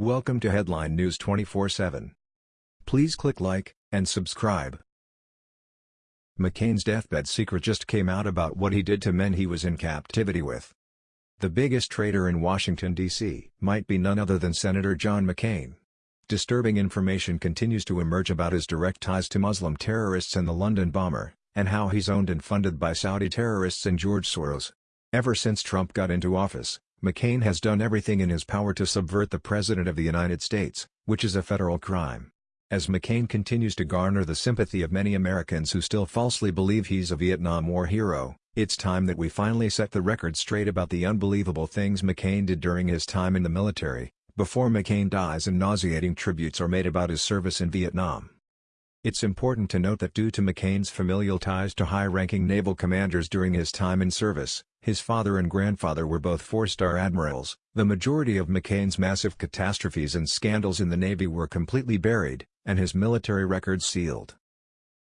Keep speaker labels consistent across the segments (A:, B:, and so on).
A: Welcome to Headline News 24/7. Please click like and subscribe. McCain's deathbed secret just came out about what he did to men he was in captivity with. The biggest traitor in Washington, D.C. might be none other than Senator John McCain. Disturbing information continues to emerge about his direct ties to Muslim terrorists and the London bomber, and how he's owned and funded by Saudi terrorists and George Soros. Ever since Trump got into office, McCain has done everything in his power to subvert the President of the United States, which is a federal crime. As McCain continues to garner the sympathy of many Americans who still falsely believe he's a Vietnam War hero, it's time that we finally set the record straight about the unbelievable things McCain did during his time in the military, before McCain dies and nauseating tributes are made about his service in Vietnam. It's important to note that due to McCain's familial ties to high-ranking naval commanders during his time in service, his father and grandfather were both four-star admirals, the majority of McCain's massive catastrophes and scandals in the Navy were completely buried, and his military records sealed.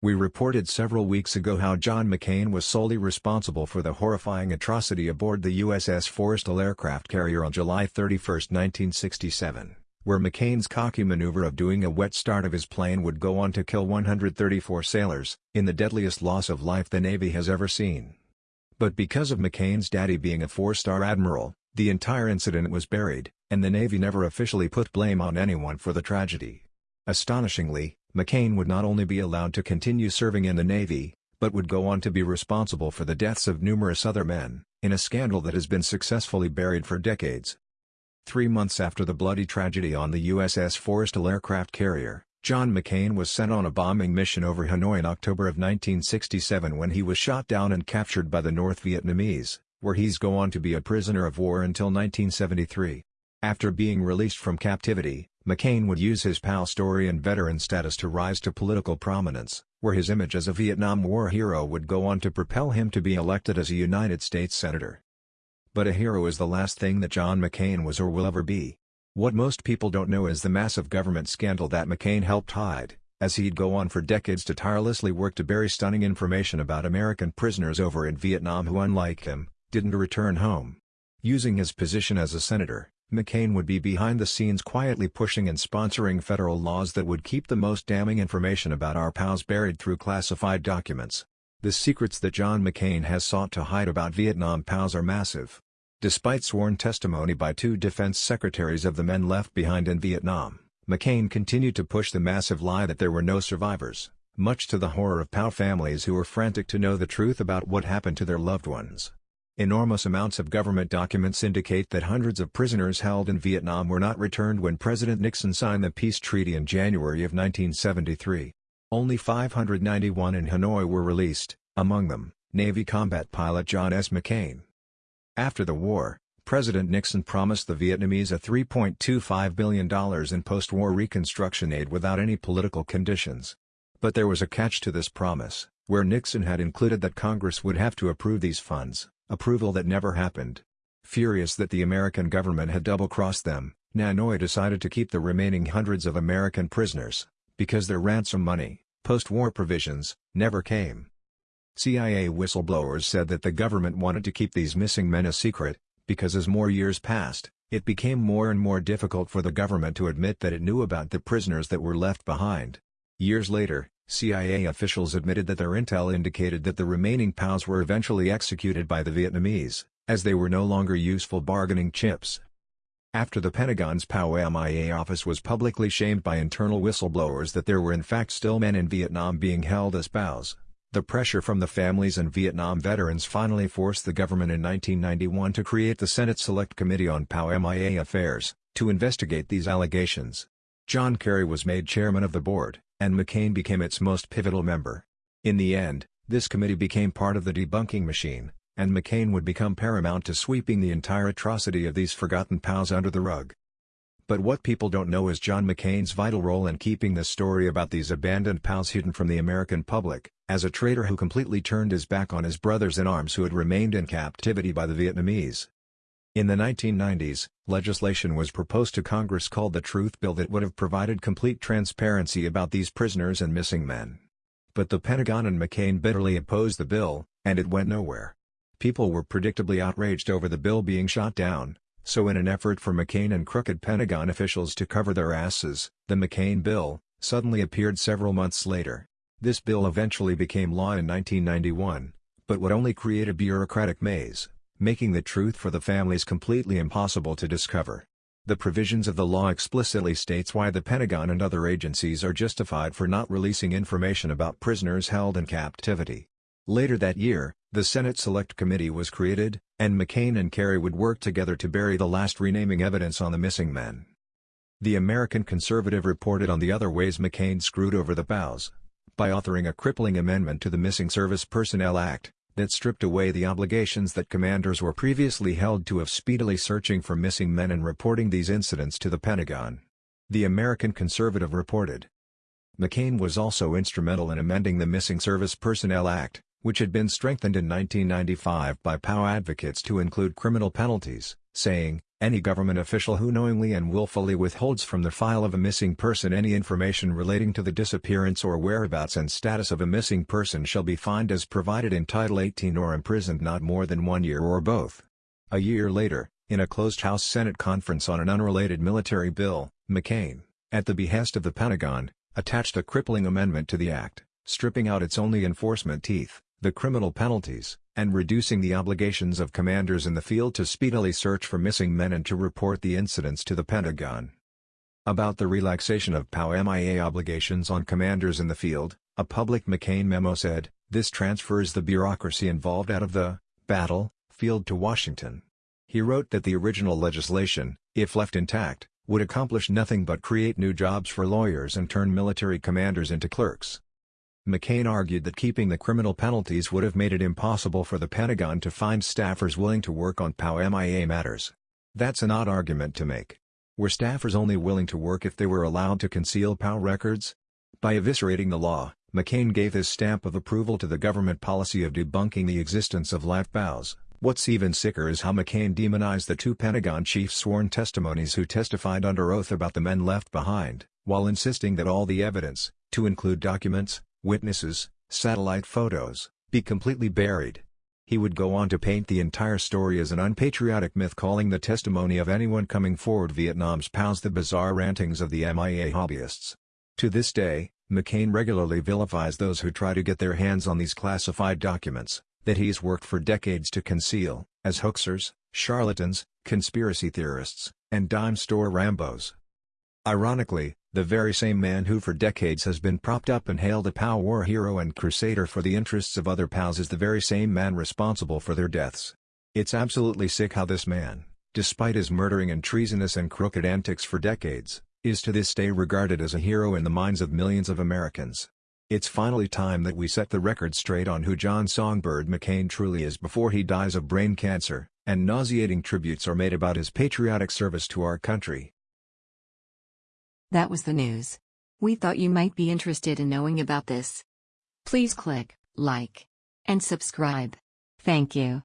A: We reported several weeks ago how John McCain was solely responsible for the horrifying atrocity aboard the USS Forrestal aircraft carrier on July 31, 1967 where McCain's cocky maneuver of doing a wet start of his plane would go on to kill 134 sailors, in the deadliest loss of life the Navy has ever seen. But because of McCain's daddy being a four-star admiral, the entire incident was buried, and the Navy never officially put blame on anyone for the tragedy. Astonishingly, McCain would not only be allowed to continue serving in the Navy, but would go on to be responsible for the deaths of numerous other men, in a scandal that has been successfully buried for decades. Three months after the bloody tragedy on the USS Forrestal aircraft carrier, John McCain was sent on a bombing mission over Hanoi in October of 1967 when he was shot down and captured by the North Vietnamese, where he's go on to be a prisoner of war until 1973. After being released from captivity, McCain would use his POW story and veteran status to rise to political prominence, where his image as a Vietnam War hero would go on to propel him to be elected as a United States Senator. But a hero is the last thing that John McCain was or will ever be. What most people don't know is the massive government scandal that McCain helped hide, as he'd go on for decades to tirelessly work to bury stunning information about American prisoners over in Vietnam who unlike him, didn't return home. Using his position as a senator, McCain would be behind the scenes quietly pushing and sponsoring federal laws that would keep the most damning information about our POWs buried through classified documents. The secrets that John McCain has sought to hide about Vietnam POWs are massive. Despite sworn testimony by two defense secretaries of the men left behind in Vietnam, McCain continued to push the massive lie that there were no survivors, much to the horror of POW families who were frantic to know the truth about what happened to their loved ones. Enormous amounts of government documents indicate that hundreds of prisoners held in Vietnam were not returned when President Nixon signed the peace treaty in January of 1973. Only 591 in Hanoi were released, among them, Navy combat pilot John S. McCain. After the war, President Nixon promised the Vietnamese a $3.25 billion in post-war reconstruction aid without any political conditions. But there was a catch to this promise, where Nixon had included that Congress would have to approve these funds, approval that never happened. Furious that the American government had double-crossed them, Hanoi decided to keep the remaining hundreds of American prisoners, because their ransom money, post-war provisions, never came. CIA whistleblowers said that the government wanted to keep these missing men a secret, because as more years passed, it became more and more difficult for the government to admit that it knew about the prisoners that were left behind. Years later, CIA officials admitted that their intel indicated that the remaining POWs were eventually executed by the Vietnamese, as they were no longer useful bargaining chips. After the Pentagon's POW MIA office was publicly shamed by internal whistleblowers that there were in fact still men in Vietnam being held as POWs, the pressure from the families and Vietnam veterans finally forced the government in 1991 to create the Senate Select Committee on POW MIA Affairs, to investigate these allegations. John Kerry was made chairman of the board, and McCain became its most pivotal member. In the end, this committee became part of the debunking machine, and McCain would become paramount to sweeping the entire atrocity of these forgotten POWs under the rug. But what people don't know is John McCain's vital role in keeping the story about these abandoned POWs hidden from the American public, as a traitor who completely turned his back on his brothers in arms who had remained in captivity by the Vietnamese. In the 1990s, legislation was proposed to Congress called the Truth Bill that would have provided complete transparency about these prisoners and missing men. But the Pentagon and McCain bitterly opposed the bill, and it went nowhere. People were predictably outraged over the bill being shot down, so in an effort for McCain and crooked Pentagon officials to cover their asses, the McCain bill, suddenly appeared several months later. This bill eventually became law in 1991, but would only create a bureaucratic maze, making the truth for the families completely impossible to discover. The provisions of the law explicitly states why the Pentagon and other agencies are justified for not releasing information about prisoners held in captivity. Later that year, the Senate Select Committee was created, and McCain and Kerry would work together to bury the last renaming evidence on the missing men. The American Conservative reported on the other ways McCain screwed over the POWs. By authoring a crippling amendment to the Missing Service Personnel Act, that stripped away the obligations that commanders were previously held to of speedily searching for missing men and reporting these incidents to the Pentagon. The American Conservative reported. McCain was also instrumental in amending the Missing Service Personnel Act, which had been strengthened in 1995 by POW advocates to include criminal penalties, saying, any government official who knowingly and willfully withholds from the file of a missing person any information relating to the disappearance or whereabouts and status of a missing person shall be fined as provided in Title 18 or imprisoned not more than one year or both. A year later, in a closed House Senate conference on an unrelated military bill, McCain, at the behest of the Pentagon, attached a crippling amendment to the act, stripping out its only enforcement teeth, the criminal penalties, and reducing the obligations of commanders in the field to speedily search for missing men and to report the incidents to the Pentagon. About the relaxation of POW-MIA obligations on commanders in the field, a public McCain memo said, this transfers the bureaucracy involved out of the battle field to Washington. He wrote that the original legislation, if left intact, would accomplish nothing but create new jobs for lawyers and turn military commanders into clerks. McCain argued that keeping the criminal penalties would have made it impossible for the Pentagon to find staffers willing to work on POW-MIA matters. That's an odd argument to make. Were staffers only willing to work if they were allowed to conceal POW records? By eviscerating the law, McCain gave his stamp of approval to the government policy of debunking the existence of live POWs. What's even sicker is how McCain demonized the two Pentagon chiefs' sworn testimonies who testified under oath about the men left behind, while insisting that all the evidence, to include documents, witnesses, satellite photos, be completely buried. He would go on to paint the entire story as an unpatriotic myth calling the testimony of anyone coming forward Vietnam's POWs the bizarre rantings of the MIA hobbyists. To this day, McCain regularly vilifies those who try to get their hands on these classified documents, that he's worked for decades to conceal, as hoaxers, charlatans, conspiracy theorists, and dime store Rambos. Ironically, the very same man who for decades has been propped up and hailed a POW war hero and crusader for the interests of other POWs is the very same man responsible for their deaths. It's absolutely sick how this man, despite his murdering and treasonous and crooked antics for decades, is to this day regarded as a hero in the minds of millions of Americans. It's finally time that we set the record straight on who John Songbird McCain truly is before he dies of brain cancer, and nauseating tributes are made about his patriotic service to our country.
B: That was the news. We thought you might be interested in knowing about this. Please click like and subscribe. Thank you.